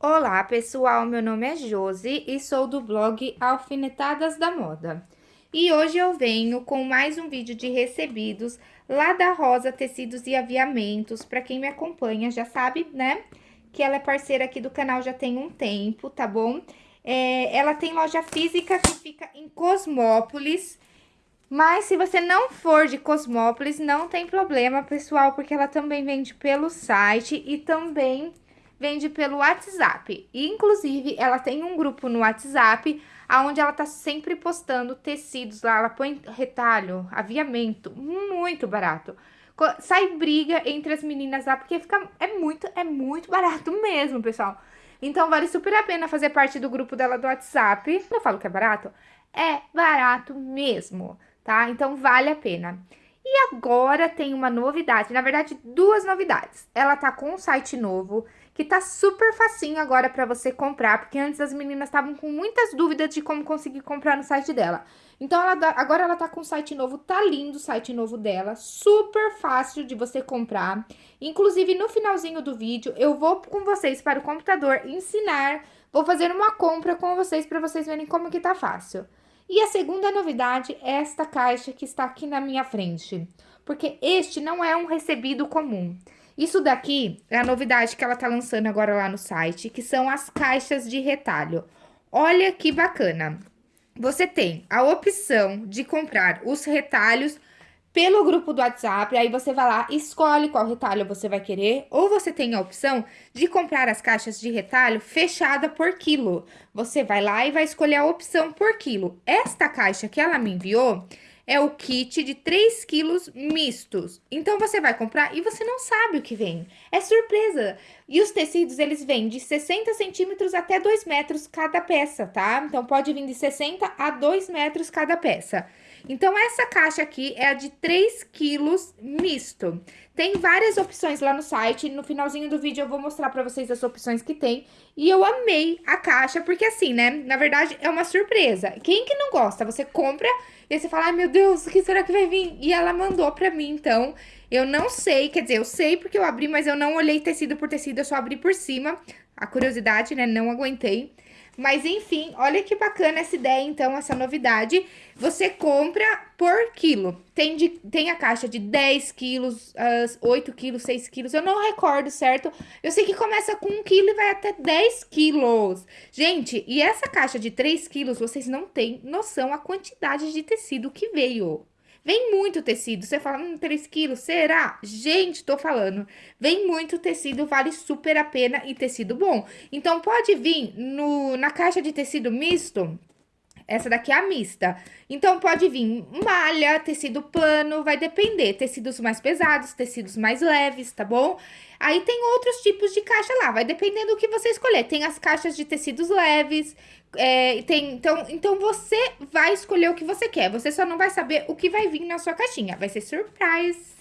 Olá, pessoal, meu nome é Josi e sou do blog Alfinetadas da Moda. E hoje eu venho com mais um vídeo de recebidos lá da Rosa Tecidos e Aviamentos. Para quem me acompanha já sabe, né, que ela é parceira aqui do canal já tem um tempo, tá bom? É, ela tem loja física que fica em Cosmópolis, mas se você não for de Cosmópolis, não tem problema, pessoal, porque ela também vende pelo site e também vende pelo WhatsApp. inclusive, ela tem um grupo no WhatsApp, onde ela tá sempre postando tecidos lá, ela põe retalho, aviamento, muito barato. Sai briga entre as meninas lá, porque fica, é muito, é muito barato mesmo, pessoal. Então, vale super a pena fazer parte do grupo dela do WhatsApp. Eu falo que é barato? É barato mesmo tá? Então, vale a pena. E agora tem uma novidade, na verdade, duas novidades. Ela tá com um site novo, que tá super facinho agora pra você comprar, porque antes as meninas estavam com muitas dúvidas de como conseguir comprar no site dela. Então, ela, agora ela tá com um site novo, tá lindo o site novo dela, super fácil de você comprar. Inclusive, no finalzinho do vídeo, eu vou com vocês para o computador ensinar, vou fazer uma compra com vocês para vocês verem como que tá fácil. E a segunda novidade é esta caixa que está aqui na minha frente, porque este não é um recebido comum. Isso daqui é a novidade que ela tá lançando agora lá no site, que são as caixas de retalho. Olha que bacana! Você tem a opção de comprar os retalhos pelo grupo do WhatsApp, aí você vai lá, escolhe qual retalho você vai querer, ou você tem a opção de comprar as caixas de retalho fechada por quilo. Você vai lá e vai escolher a opção por quilo. Esta caixa que ela me enviou é o kit de 3 quilos mistos. Então, você vai comprar e você não sabe o que vem. É surpresa. E os tecidos, eles vêm de 60 centímetros até 2 metros cada peça, tá? Então, pode vir de 60 a 2 metros cada peça. Então, essa caixa aqui é a de 3 quilos misto. Tem várias opções lá no site, no finalzinho do vídeo eu vou mostrar pra vocês as opções que tem. E eu amei a caixa, porque assim, né, na verdade é uma surpresa. Quem que não gosta? Você compra e você fala, ai meu Deus, o que será que vai vir? E ela mandou pra mim, então, eu não sei, quer dizer, eu sei porque eu abri, mas eu não olhei tecido por tecido, eu só abri por cima. A curiosidade, né, não aguentei. Mas, enfim, olha que bacana essa ideia, então, essa novidade. Você compra por quilo. Tem, de, tem a caixa de 10 quilos, uh, 8 quilos, 6 quilos. Eu não recordo, certo? Eu sei que começa com 1 quilo e vai até 10 quilos. Gente, e essa caixa de 3 quilos, vocês não têm noção a quantidade de tecido que veio. Vem muito tecido. Você fala, hum, 3 quilos, será? Gente, tô falando. Vem muito tecido, vale super a pena e tecido bom. Então, pode vir no, na caixa de tecido misto, essa daqui é a mista. Então, pode vir malha, tecido plano, vai depender. Tecidos mais pesados, tecidos mais leves, tá bom? Aí tem outros tipos de caixa lá, vai dependendo do que você escolher. Tem as caixas de tecidos leves, é, tem, então, então você vai escolher o que você quer. Você só não vai saber o que vai vir na sua caixinha. Vai ser surprise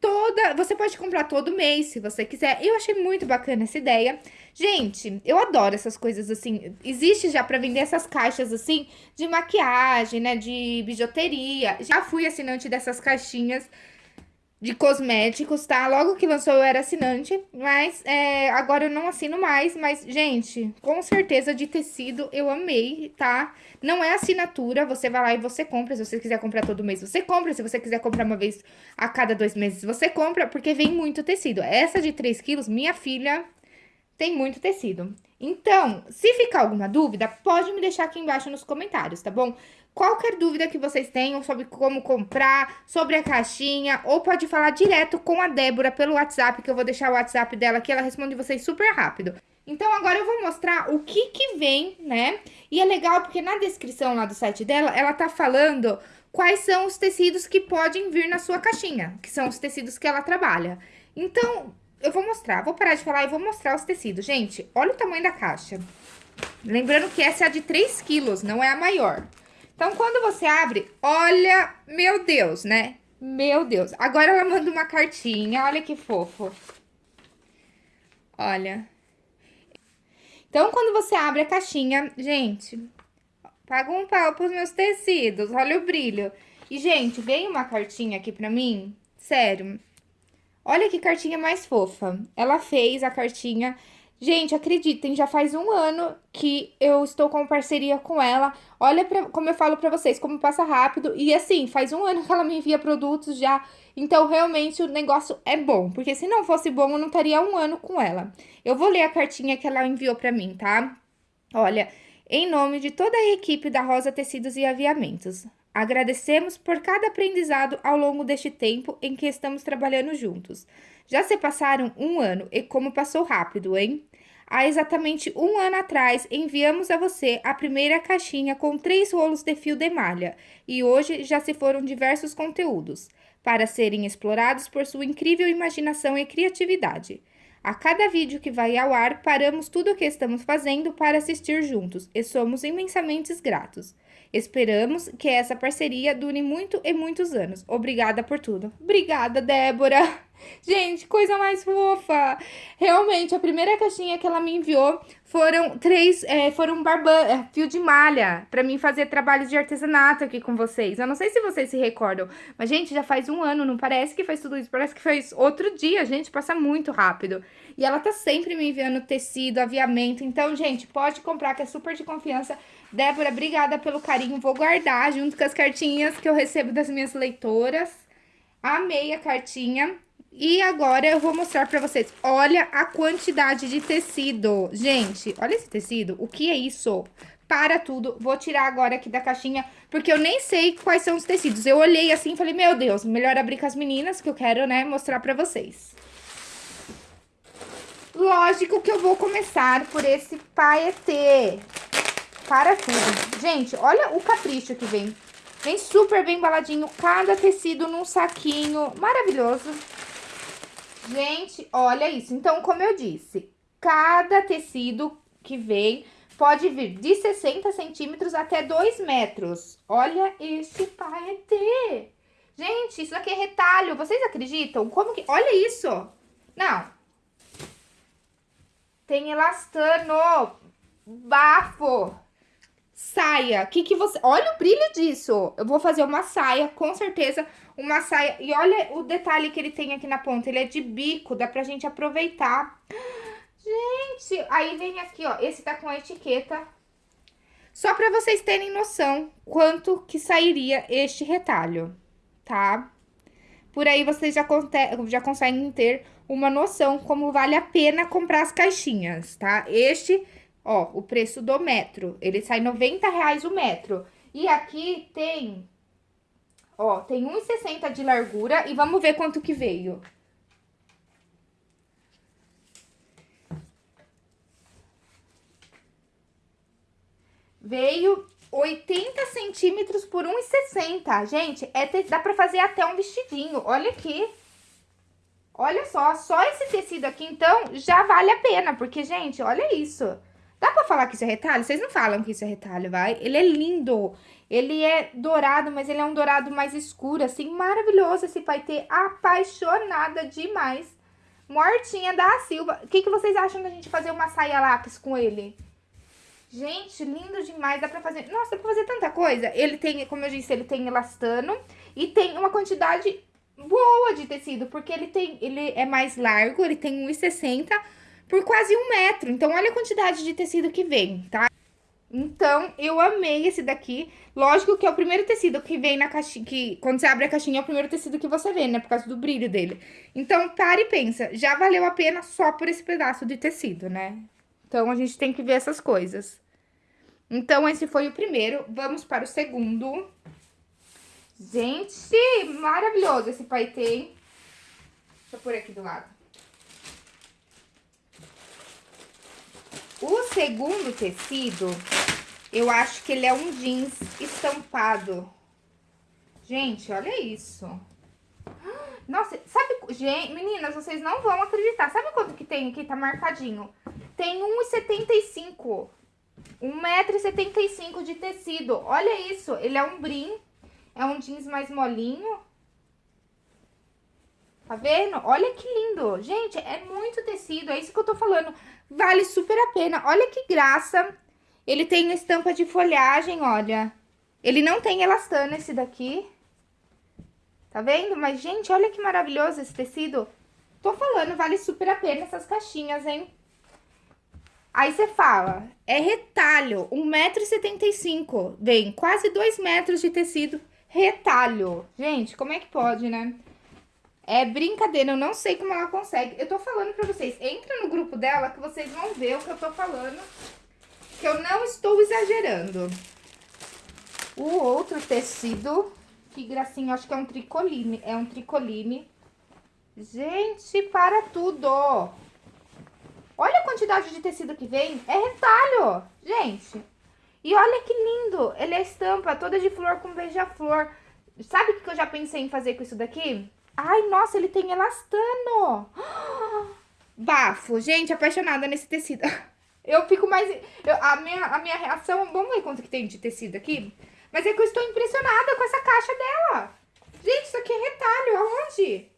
toda... Você pode comprar todo mês, se você quiser. Eu achei muito bacana essa ideia. Gente, eu adoro essas coisas assim. Existe já pra vender essas caixas assim, de maquiagem, né, de bijuteria. Já fui assinante dessas caixinhas de cosméticos, tá? Logo que lançou eu era assinante, mas é, agora eu não assino mais. Mas, gente, com certeza de tecido eu amei, tá? Não é assinatura, você vai lá e você compra. Se você quiser comprar todo mês, você compra. Se você quiser comprar uma vez a cada dois meses, você compra, porque vem muito tecido. Essa de 3 quilos, minha filha tem muito tecido. Então, se ficar alguma dúvida, pode me deixar aqui embaixo nos comentários, tá bom? Qualquer dúvida que vocês tenham sobre como comprar, sobre a caixinha, ou pode falar direto com a Débora pelo WhatsApp, que eu vou deixar o WhatsApp dela aqui, ela responde vocês super rápido. Então, agora eu vou mostrar o que que vem, né? E é legal porque na descrição lá do site dela, ela tá falando quais são os tecidos que podem vir na sua caixinha, que são os tecidos que ela trabalha. Então, eu vou mostrar, vou parar de falar e vou mostrar os tecidos. Gente, olha o tamanho da caixa. Lembrando que essa é a de 3 quilos, não é a maior. Então, quando você abre, olha, meu Deus, né? Meu Deus. Agora ela manda uma cartinha, olha que fofo. Olha. Então, quando você abre a caixinha, gente, paga um pau pros meus tecidos, olha o brilho. E, gente, veio uma cartinha aqui pra mim, sério, Olha que cartinha mais fofa. Ela fez a cartinha Gente, acreditem, já faz um ano que eu estou com parceria com ela. Olha pra, como eu falo pra vocês, como passa rápido. E assim, faz um ano que ela me envia produtos já. Então, realmente, o negócio é bom. Porque se não fosse bom, eu não estaria um ano com ela. Eu vou ler a cartinha que ela enviou pra mim, tá? Olha, em nome de toda a equipe da Rosa Tecidos e Aviamentos. Agradecemos por cada aprendizado ao longo deste tempo em que estamos trabalhando juntos. Já se passaram um ano e como passou rápido, hein? Há exatamente um ano atrás, enviamos a você a primeira caixinha com três rolos de fio de malha e hoje já se foram diversos conteúdos para serem explorados por sua incrível imaginação e criatividade. A cada vídeo que vai ao ar, paramos tudo o que estamos fazendo para assistir juntos e somos imensamente gratos. Esperamos que essa parceria dure muito e muitos anos. Obrigada por tudo. Obrigada, Débora! Gente, coisa mais fofa! Realmente, a primeira caixinha que ela me enviou foram três, é, foram barba, é, fio de malha, pra mim fazer trabalhos de artesanato aqui com vocês. Eu não sei se vocês se recordam, mas, gente, já faz um ano, não parece que faz tudo isso, parece que faz outro dia, gente, passa muito rápido. E ela tá sempre me enviando tecido, aviamento, então, gente, pode comprar, que é super de confiança. Débora, obrigada pelo carinho, vou guardar junto com as cartinhas que eu recebo das minhas leitoras. Amei a cartinha. E agora eu vou mostrar pra vocês. Olha a quantidade de tecido. Gente, olha esse tecido. O que é isso? Para tudo. Vou tirar agora aqui da caixinha, porque eu nem sei quais são os tecidos. Eu olhei assim e falei, meu Deus, melhor abrir com as meninas, que eu quero, né, mostrar pra vocês. Lógico que eu vou começar por esse paetê. Para tudo. Gente, olha o capricho que vem. Vem super bem embaladinho, cada tecido num saquinho. Maravilhoso. Gente, olha isso. Então, como eu disse, cada tecido que vem pode vir de 60 centímetros até 2 metros. Olha esse paetê. Gente, isso aqui é retalho. Vocês acreditam? Como que... Olha isso. Não. Tem elastano. Bafo. Saia. Que que você... Olha o brilho disso. Eu vou fazer uma saia, com certeza uma saia. E olha o detalhe que ele tem aqui na ponta. Ele é de bico, dá pra gente aproveitar. Gente, aí vem aqui, ó. Esse tá com a etiqueta. Só pra vocês terem noção quanto que sairia este retalho, tá? Por aí vocês já, já conseguem ter uma noção como vale a pena comprar as caixinhas, tá? Este, ó, o preço do metro. Ele sai 90 reais o metro. E aqui tem Ó, tem 1,60 de largura e vamos ver quanto que veio. Veio 80 centímetros por 1,60. Gente, é te... dá pra fazer até um vestidinho. Olha aqui. Olha só, só esse tecido aqui, então, já vale a pena. Porque, gente, olha isso. Dá pra falar que isso é retalho? Vocês não falam que isso é retalho, vai? Ele é lindo. Ele é dourado, mas ele é um dourado mais escuro, assim, maravilhoso esse paetê, apaixonada demais. Mortinha da Silva. O que, que vocês acham da gente fazer uma saia lápis com ele? Gente, lindo demais, dá pra fazer... Nossa, dá pra fazer tanta coisa. Ele tem, como eu disse, ele tem elastano e tem uma quantidade boa de tecido, porque ele tem, ele é mais largo, ele tem 1,60 por quase um metro. Então, olha a quantidade de tecido que vem, tá? Então, eu amei esse daqui. Lógico que é o primeiro tecido que vem na caixinha, que quando você abre a caixinha é o primeiro tecido que você vê, né? Por causa do brilho dele. Então, para e pensa, já valeu a pena só por esse pedaço de tecido, né? Então, a gente tem que ver essas coisas. Então, esse foi o primeiro. Vamos para o segundo. Gente, maravilhoso esse paetê, hein? Deixa eu pôr aqui do lado. O segundo tecido, eu acho que ele é um jeans estampado. Gente, olha isso. Nossa, sabe... Gente, meninas, vocês não vão acreditar. Sabe quanto que tem aqui? Tá marcadinho. Tem 1,75. 1,75m de tecido. Olha isso. Ele é um brim. É um jeans mais molinho. Tá vendo? Olha que lindo. Gente, é muito tecido. É isso que eu tô falando. Vale super a pena. Olha que graça. Ele tem estampa de folhagem, olha. Ele não tem elastano esse daqui. Tá vendo? Mas, gente, olha que maravilhoso esse tecido. Tô falando, vale super a pena essas caixinhas, hein? Aí você fala, é retalho, 1,75m. Vem quase 2 metros de tecido retalho. Gente, como é que pode, né? É brincadeira, eu não sei como ela consegue. Eu tô falando pra vocês, entra no grupo dela que vocês vão ver o que eu tô falando. Que eu não estou exagerando. O outro tecido, que gracinha, acho que é um tricoline. É um tricoline. Gente, para tudo! Olha a quantidade de tecido que vem. É retalho, gente. E olha que lindo. Ele é estampa toda de flor com beija-flor. Sabe o que eu já pensei em fazer com isso daqui? Ai, nossa, ele tem elastano. Bafo. Gente, apaixonada nesse tecido. Eu fico mais... Eu, a, minha, a minha reação... Vamos ver quanto que tem de tecido aqui? Mas é que eu estou impressionada com essa caixa dela. Gente, isso aqui é retalho. Aonde?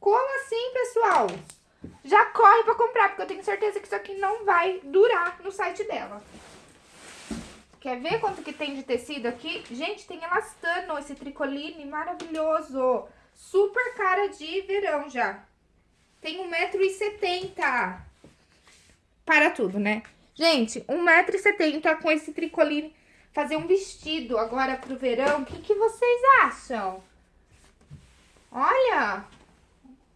Como assim, pessoal? Já corre pra comprar, porque eu tenho certeza que isso aqui não vai durar no site dela. Quer ver quanto que tem de tecido aqui? Gente, tem elastano, esse tricoline maravilhoso. Super cara de verão já. Tem 1,70m. Para tudo, né? Gente, 1,70m com esse tricoline. Fazer um vestido agora pro verão. O que, que vocês acham? Olha,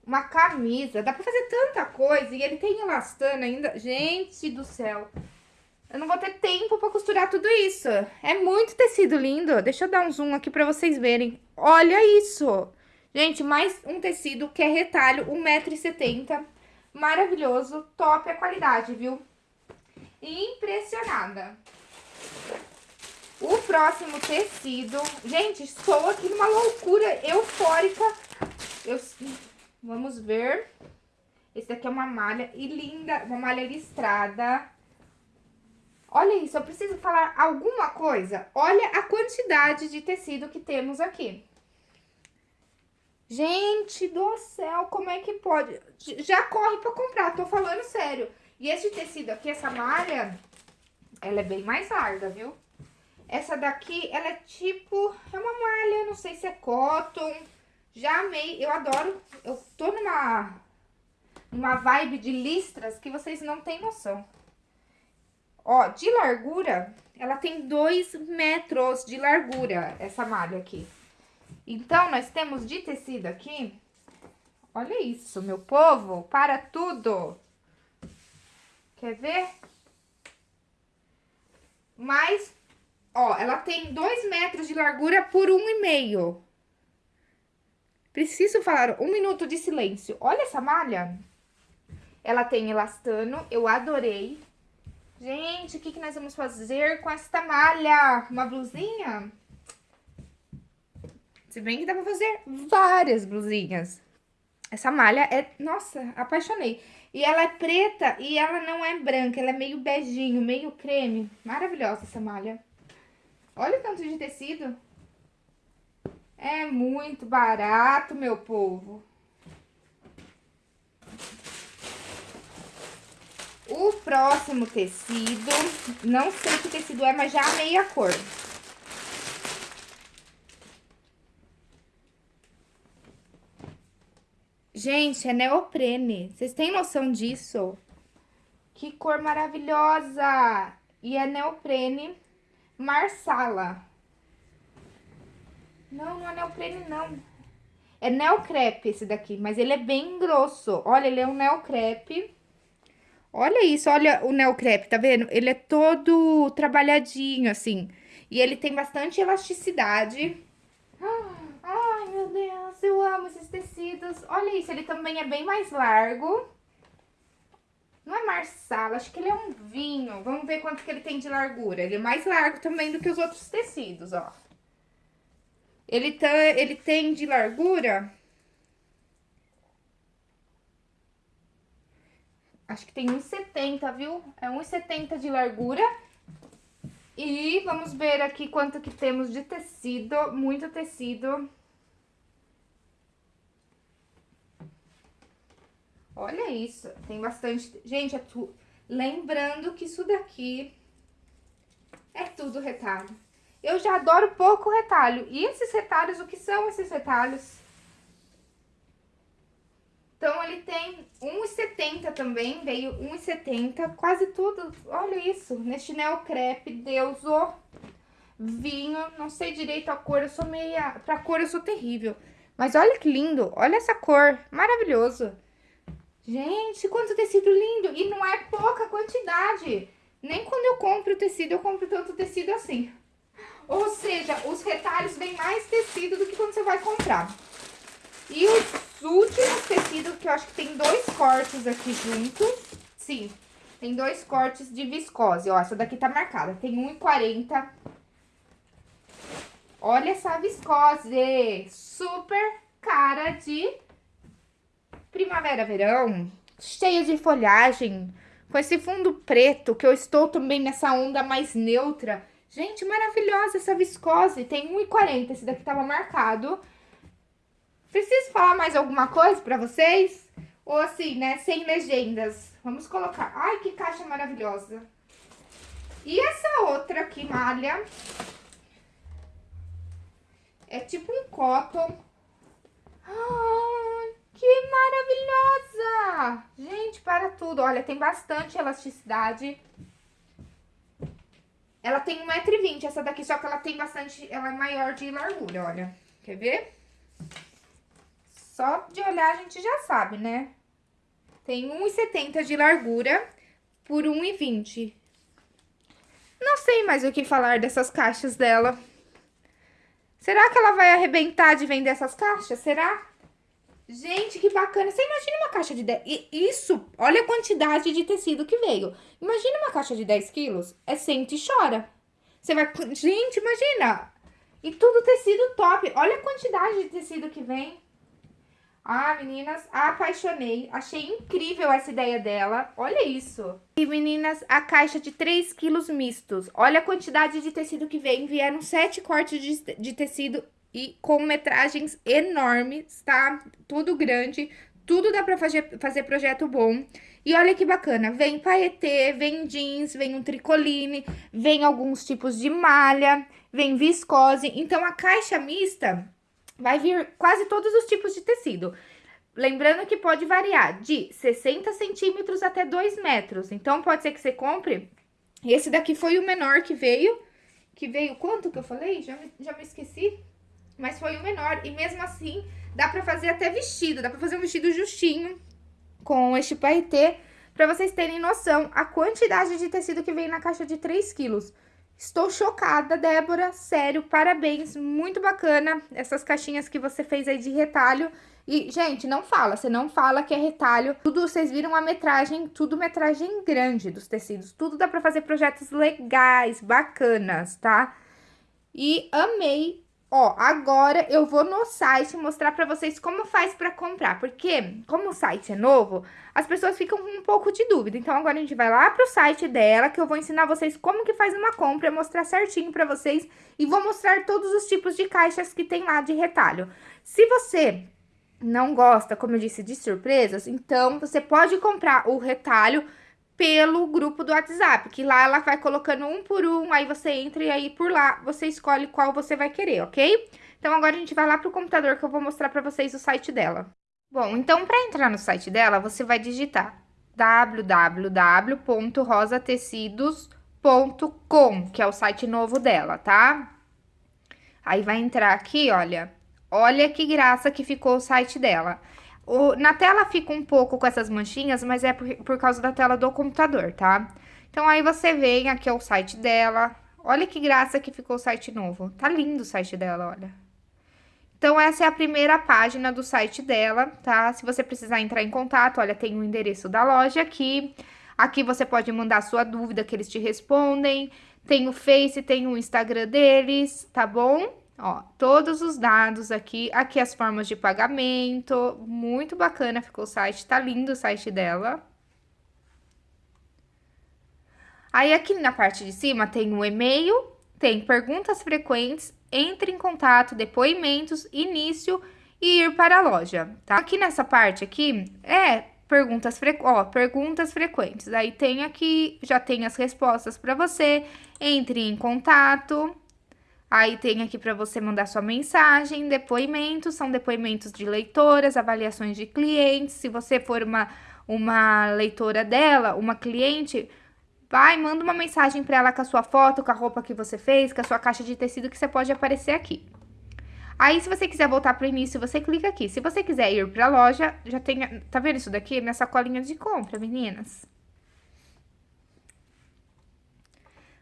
uma camisa. Dá pra fazer tanta coisa. E ele tem elastano ainda. Gente do céu. Eu não vou ter tempo pra costurar tudo isso. É muito tecido lindo. Deixa eu dar um zoom aqui pra vocês verem. Olha isso. Gente, mais um tecido que é retalho, 1,70m. Maravilhoso, top a qualidade, viu? Impressionada. O próximo tecido... Gente, estou aqui numa loucura eufórica. Eu Vamos ver. Esse daqui é uma malha e linda, uma malha listrada. Olha isso, eu preciso falar alguma coisa. Olha a quantidade de tecido que temos aqui. Gente do céu, como é que pode? Já corre pra comprar, tô falando sério. E esse tecido aqui, essa malha, ela é bem mais larga, viu? Essa daqui, ela é tipo, é uma malha, não sei se é cotton, já amei, eu adoro. Eu tô numa, numa vibe de listras que vocês não têm noção. Ó, de largura, ela tem dois metros de largura, essa malha aqui. Então, nós temos de tecido aqui, olha isso, meu povo, para tudo. Quer ver? Mas, ó, ela tem dois metros de largura por um e meio. Preciso falar um minuto de silêncio. Olha essa malha. Ela tem elastano, eu adorei. Gente, o que, que nós vamos fazer com esta malha? Uma blusinha? Se bem que dá pra fazer várias blusinhas. Essa malha é... Nossa, apaixonei. E ela é preta e ela não é branca. Ela é meio beijinho, meio creme. Maravilhosa essa malha. Olha o tanto de tecido. É muito barato, meu povo. O próximo tecido, não sei que tecido é, mas já amei a cor. Gente, é neoprene. Vocês têm noção disso? Que cor maravilhosa! E é neoprene marsala. Não, não é neoprene, não. É neocrepe esse daqui, mas ele é bem grosso. Olha, ele é um neocrepe. Olha isso, olha o neocrepe, tá vendo? Ele é todo trabalhadinho, assim. E ele tem bastante elasticidade. Ai, meu Deus, eu amo esses tecidos. Olha isso, ele também é bem mais largo. Não é marsala, acho que ele é um vinho. Vamos ver quanto que ele tem de largura. Ele é mais largo também do que os outros tecidos, ó. Ele, tá, ele tem de largura... Acho que tem 1,70, viu? É 1,70 de largura. E vamos ver aqui quanto que temos de tecido. Muito tecido. Olha isso, tem bastante... Gente, é tu... lembrando que isso daqui é tudo retalho. Eu já adoro pouco retalho. E esses retalhos, o que são esses retalhos? Então, ele tem 1,70 também, veio 1,70, quase tudo, olha isso, neste neocrepe, Deus, ó, vinho, não sei direito a cor, eu sou meia, pra cor eu sou terrível. Mas olha que lindo, olha essa cor, maravilhoso. Gente, quanto tecido lindo, e não é pouca quantidade. Nem quando eu compro tecido, eu compro tanto tecido assim. Ou seja, os retalhos vêm mais tecido do que quando você vai comprar. E os últimos tecidos, que eu acho que tem dois cortes aqui juntos. Sim, tem dois cortes de viscose. Ó, essa daqui tá marcada. Tem 1,40. Olha essa viscose. Super cara de primavera, verão. Cheia de folhagem. Com esse fundo preto, que eu estou também nessa onda mais neutra. Gente, maravilhosa essa viscose. Tem 1,40. Esse daqui tava marcado. Preciso falar mais alguma coisa pra vocês? Ou assim, né, sem legendas. Vamos colocar... Ai, que caixa maravilhosa. E essa outra aqui, malha. É tipo um cotton. Ai, que maravilhosa! Gente, para tudo. Olha, tem bastante elasticidade. Ela tem 1,20m, essa daqui, só que ela tem bastante... Ela é maior de largura, olha. Quer ver? Só de olhar a gente já sabe, né? Tem 1,70 de largura por 1,20. Não sei mais o que falar dessas caixas dela. Será que ela vai arrebentar de vender essas caixas? Será? Gente, que bacana. Você imagina uma caixa de 10... Isso, olha a quantidade de tecido que veio. Imagina uma caixa de 10 quilos. É sente e chora. Você vai... Gente, imagina. E tudo tecido top. Olha a quantidade de tecido que vem. Ah, meninas, apaixonei. Achei incrível essa ideia dela. Olha isso. E, meninas, a caixa de 3 quilos mistos. Olha a quantidade de tecido que vem. Vieram 7 cortes de, de tecido e com metragens enormes, tá? Tudo grande, tudo dá pra fazer, fazer projeto bom. E olha que bacana, vem paetê, vem jeans, vem um tricoline, vem alguns tipos de malha, vem viscose. Então, a caixa mista vai vir quase todos os tipos de tecido. Lembrando que pode variar de 60 centímetros até 2 metros. Então, pode ser que você compre... Esse daqui foi o menor que veio. Que veio quanto que eu falei? Já me, já me esqueci mas foi o menor. E mesmo assim, dá pra fazer até vestido, dá pra fazer um vestido justinho com este paetê, pra vocês terem noção a quantidade de tecido que vem na caixa de 3 quilos. Estou chocada, Débora, sério, parabéns, muito bacana essas caixinhas que você fez aí de retalho. E, gente, não fala, você não fala que é retalho. Tudo, vocês viram a metragem, tudo metragem grande dos tecidos. Tudo dá pra fazer projetos legais, bacanas, tá? E amei Ó, agora eu vou no site mostrar pra vocês como faz pra comprar, porque como o site é novo, as pessoas ficam com um pouco de dúvida. Então, agora a gente vai lá pro site dela, que eu vou ensinar vocês como que faz uma compra, mostrar certinho pra vocês e vou mostrar todos os tipos de caixas que tem lá de retalho. Se você não gosta, como eu disse, de surpresas, então você pode comprar o retalho pelo grupo do WhatsApp, que lá ela vai colocando um por um, aí você entra e aí por lá você escolhe qual você vai querer, ok? Então, agora a gente vai lá pro computador que eu vou mostrar pra vocês o site dela. Bom, então, pra entrar no site dela, você vai digitar www.rosatecidos.com, que é o site novo dela, tá? Aí vai entrar aqui, olha, olha que graça que ficou o site dela. O, na tela fica um pouco com essas manchinhas, mas é por, por causa da tela do computador, tá? Então, aí você vem, aqui é o site dela. Olha que graça que ficou o site novo. Tá lindo o site dela, olha. Então, essa é a primeira página do site dela, tá? Se você precisar entrar em contato, olha, tem o endereço da loja aqui. Aqui você pode mandar sua dúvida que eles te respondem. Tem o Face, tem o Instagram deles, tá bom? Ó, todos os dados aqui, aqui as formas de pagamento, muito bacana ficou o site, tá lindo o site dela. Aí, aqui na parte de cima tem o e-mail, tem perguntas frequentes, entre em contato, depoimentos, início e ir para a loja, tá? Aqui nessa parte aqui, é perguntas, fre... Ó, perguntas frequentes. Aí tem aqui, já tem as respostas para você, entre em contato, Aí tem aqui para você mandar sua mensagem, depoimentos, são depoimentos de leitoras, avaliações de clientes. Se você for uma, uma leitora dela, uma cliente, vai, manda uma mensagem para ela com a sua foto, com a roupa que você fez, com a sua caixa de tecido que você pode aparecer aqui. Aí, se você quiser voltar para o início, você clica aqui. Se você quiser ir para a loja, já tem... Tá vendo isso daqui? Minha sacolinha de compra, meninas.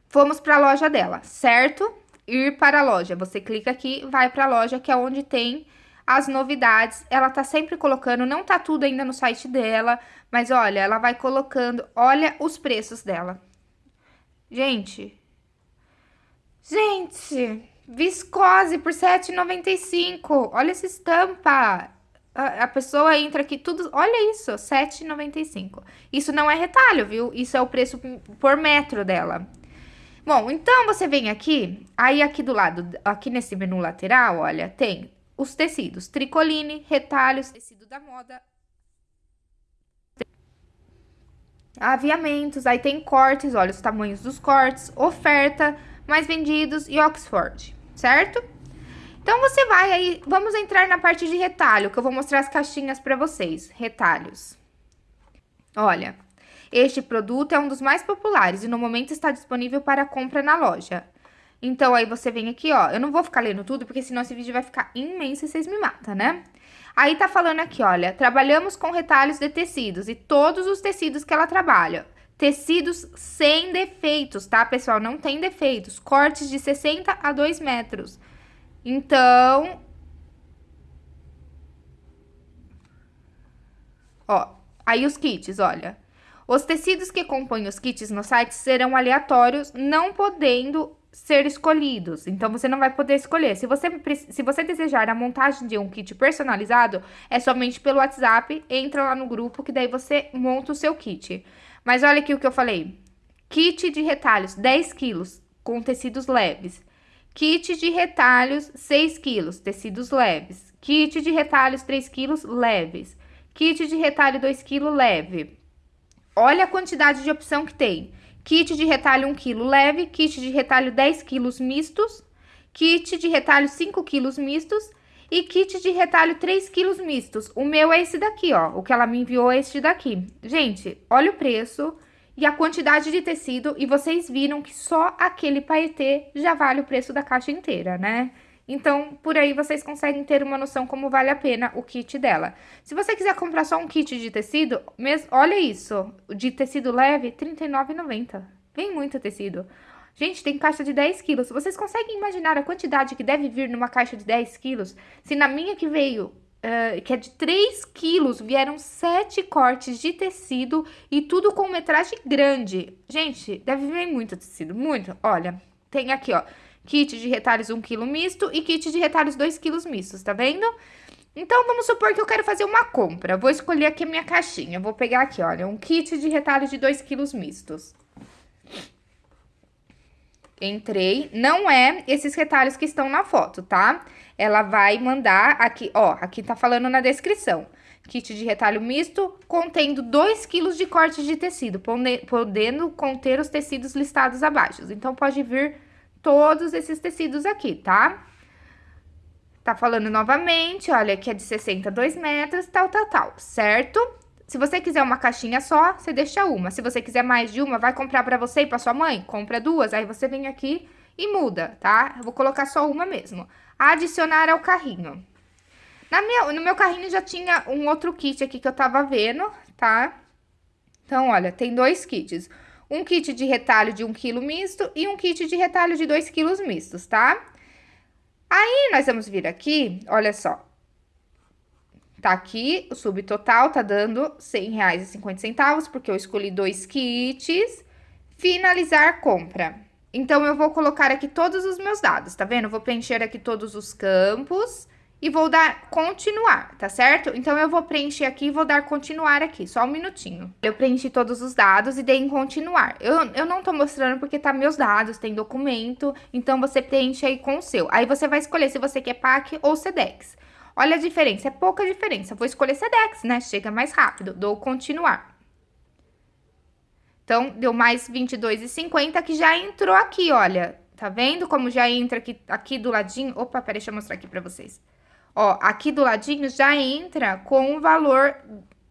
Fomos para a loja dela, certo? Ir para a loja. Você clica aqui, vai para a loja, que é onde tem as novidades. Ela tá sempre colocando, não tá tudo ainda no site dela, mas olha, ela vai colocando, olha os preços dela. Gente, gente, viscose por R$7,95. Olha essa estampa. A, pessoa entra aqui tudo, olha isso, R$7,95. Isso não é retalho, viu? Isso é o preço por metro dela. Bom, então você vem aqui, aí aqui do lado, aqui nesse menu lateral, olha, tem os tecidos, tricoline, retalhos, tecido da moda, aviamentos, aí tem cortes, olha os tamanhos dos cortes, oferta, mais vendidos e Oxford, certo? Então, você vai aí, vamos entrar na parte de retalho, que eu vou mostrar as caixinhas para vocês, retalhos. Olha, este produto é um dos mais populares e no momento está disponível para compra na loja. Então, aí você vem aqui, ó. Eu não vou ficar lendo tudo, porque senão esse vídeo vai ficar imenso e vocês me matam, né? Aí tá falando aqui, olha, trabalhamos com retalhos de tecidos e todos os tecidos que ela trabalha. Tecidos sem defeitos, tá, pessoal? Não tem defeitos. Cortes de 60 a 2 metros. Então... Ó, aí os kits, olha. Os tecidos que compõem os kits no site serão aleatórios, não podendo ser escolhidos. Então, você não vai poder escolher. Se você, se você desejar a montagem de um kit personalizado, é somente pelo WhatsApp, entra lá no grupo, que daí você monta o seu kit. Mas olha aqui o que eu falei. Kit de retalhos, 10 quilos, com tecidos leves. Kit de retalhos, 6 quilos, tecidos leves. Kit de retalhos, 3 quilos, leves. Kit de retalho, 2 quilos, leve. Olha a quantidade de opção que tem. Kit de retalho 1 kg leve, kit de retalho 10 kg mistos, kit de retalho 5 kg mistos e kit de retalho 3 kg mistos. O meu é esse daqui, ó. O que ela me enviou é este daqui. Gente, olha o preço e a quantidade de tecido e vocês viram que só aquele paetê já vale o preço da caixa inteira, né? Então, por aí vocês conseguem ter uma noção como vale a pena o kit dela. Se você quiser comprar só um kit de tecido, olha isso, de tecido leve, R$ 39,90. Vem muito tecido. Gente, tem caixa de 10 quilos. Vocês conseguem imaginar a quantidade que deve vir numa caixa de 10 quilos? Se na minha que veio, uh, que é de 3 quilos, vieram 7 cortes de tecido e tudo com metragem grande. Gente, deve vir muito tecido, muito. Olha, tem aqui, ó kit de retalhos 1 kg misto e kit de retalhos 2 kg mistos, tá vendo? Então, vamos supor que eu quero fazer uma compra. Vou escolher aqui a minha caixinha. Vou pegar aqui, olha, um kit de retalhos de 2 kg mistos. Entrei. Não é esses retalhos que estão na foto, tá? Ela vai mandar aqui, ó, aqui tá falando na descrição. Kit de retalho misto contendo 2 kg de corte de tecido, podendo conter os tecidos listados abaixo. Então, pode vir todos esses tecidos aqui, tá? Tá falando novamente, olha, que é de 62 metros, tal, tal, tal, certo? Se você quiser uma caixinha só, você deixa uma. Se você quiser mais de uma, vai comprar pra você e pra sua mãe, compra duas, aí você vem aqui e muda, tá? Eu vou colocar só uma mesmo. Adicionar ao carrinho. Na minha, no meu carrinho já tinha um outro kit aqui que eu tava vendo, tá? Então, olha, tem dois kits um kit de retalho de 1 kg misto e um kit de retalho de 2 kg mistos, tá? Aí, nós vamos vir aqui, olha só. Tá aqui, o subtotal tá dando R$ 100,50, porque eu escolhi dois kits. Finalizar compra. Então, eu vou colocar aqui todos os meus dados, tá vendo? Eu vou preencher aqui todos os campos e vou dar continuar, tá certo? Então, eu vou preencher aqui e vou dar continuar aqui, só um minutinho. Eu preenchi todos os dados e dei em continuar. Eu, eu não tô mostrando porque tá meus dados, tem documento, então você preenche aí com o seu. Aí você vai escolher se você quer PAC ou SEDEX. Olha a diferença, é pouca diferença. Vou escolher SEDEX, né? Chega mais rápido, dou continuar. Então, deu mais R$22,50 que já entrou aqui, olha Tá vendo como já entra aqui, aqui do ladinho? Opa, peraí, deixa eu mostrar aqui pra vocês. Ó, aqui do ladinho já entra com o valor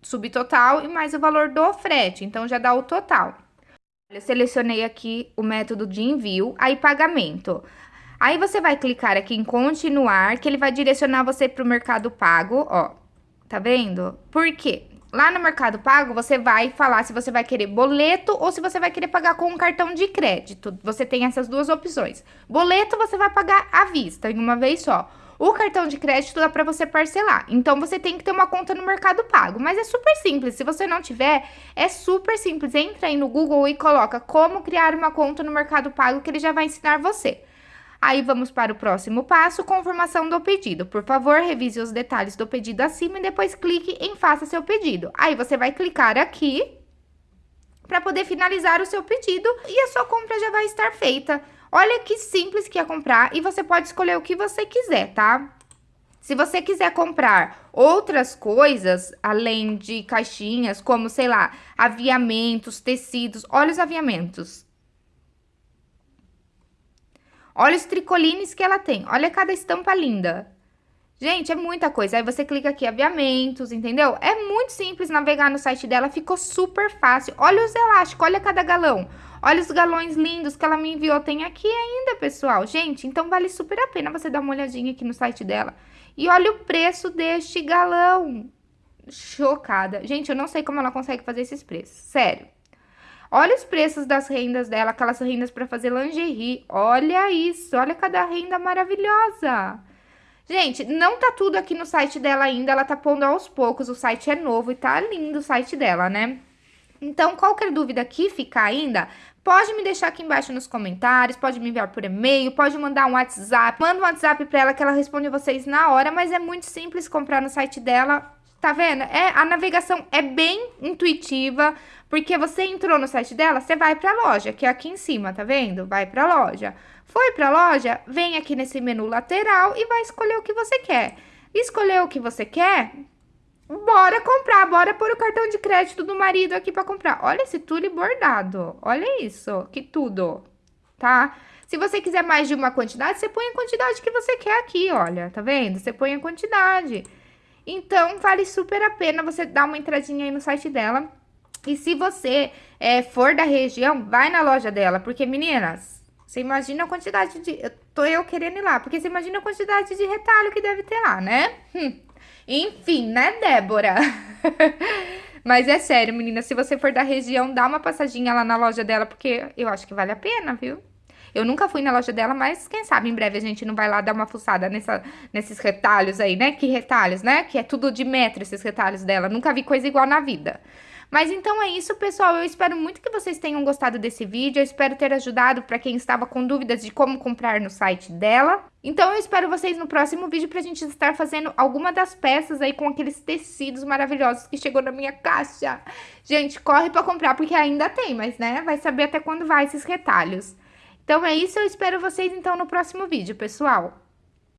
subtotal e mais o valor do frete. Então, já dá o total. Eu selecionei aqui o método de envio, aí pagamento. Aí você vai clicar aqui em continuar, que ele vai direcionar você para o Mercado Pago, ó. Tá vendo? Por quê? Lá no Mercado Pago, você vai falar se você vai querer boleto ou se você vai querer pagar com um cartão de crédito. Você tem essas duas opções. Boleto, você vai pagar à vista, em uma vez só. O cartão de crédito dá para você parcelar. Então, você tem que ter uma conta no Mercado Pago. Mas é super simples. Se você não tiver, é super simples. Entra aí no Google e coloca como criar uma conta no Mercado Pago que ele já vai ensinar você. Aí vamos para o próximo passo, confirmação do pedido. Por favor, revise os detalhes do pedido acima e depois clique em faça seu pedido. Aí você vai clicar aqui para poder finalizar o seu pedido e a sua compra já vai estar feita. Olha que simples que é comprar e você pode escolher o que você quiser, tá? Se você quiser comprar outras coisas, além de caixinhas, como, sei lá, aviamentos, tecidos, olha os aviamentos. Olha os tricolines que ela tem, olha cada estampa linda. Gente, é muita coisa. Aí você clica aqui, aviamentos, entendeu? É muito simples navegar no site dela, ficou super fácil. Olha os elásticos, olha cada galão. Olha os galões lindos que ela me enviou, tem aqui ainda, pessoal. Gente, então vale super a pena você dar uma olhadinha aqui no site dela. E olha o preço deste galão. Chocada. Gente, eu não sei como ela consegue fazer esses preços, sério. Olha os preços das rendas dela, aquelas rendas para fazer lingerie. Olha isso, olha cada renda maravilhosa. Gente, não tá tudo aqui no site dela ainda, ela tá pondo aos poucos, o site é novo e tá lindo o site dela, né? Então, qualquer dúvida que ficar ainda, pode me deixar aqui embaixo nos comentários, pode me enviar por e-mail, pode mandar um WhatsApp. Manda um WhatsApp pra ela que ela responde vocês na hora, mas é muito simples comprar no site dela. Tá vendo? É, a navegação é bem intuitiva, porque você entrou no site dela, você vai pra loja, que é aqui em cima, tá vendo? Vai pra loja. Foi pra loja, vem aqui nesse menu lateral e vai escolher o que você quer. Escolher o que você quer, bora comprar, bora pôr o cartão de crédito do marido aqui pra comprar. Olha esse tule bordado, olha isso, que tudo, tá? Se você quiser mais de uma quantidade, você põe a quantidade que você quer aqui, olha, tá vendo? Você põe a quantidade. Então, vale super a pena você dar uma entradinha aí no site dela. E se você é, for da região, vai na loja dela, porque, meninas, você imagina a quantidade de... Eu tô eu querendo ir lá, porque você imagina a quantidade de retalho que deve ter lá, né? Hum. Enfim, né, Débora? Mas é sério, menina, se você for da região, dá uma passadinha lá na loja dela, porque eu acho que vale a pena, viu? Eu nunca fui na loja dela, mas quem sabe em breve a gente não vai lá dar uma fuçada nessa, nesses retalhos aí, né? Que retalhos, né? Que é tudo de metro esses retalhos dela. Nunca vi coisa igual na vida. Mas então é isso, pessoal. Eu espero muito que vocês tenham gostado desse vídeo. Eu espero ter ajudado para quem estava com dúvidas de como comprar no site dela. Então eu espero vocês no próximo vídeo pra gente estar fazendo alguma das peças aí com aqueles tecidos maravilhosos que chegou na minha caixa. Gente, corre pra comprar porque ainda tem, mas né, vai saber até quando vai esses retalhos. Então é isso, eu espero vocês então no próximo vídeo, pessoal.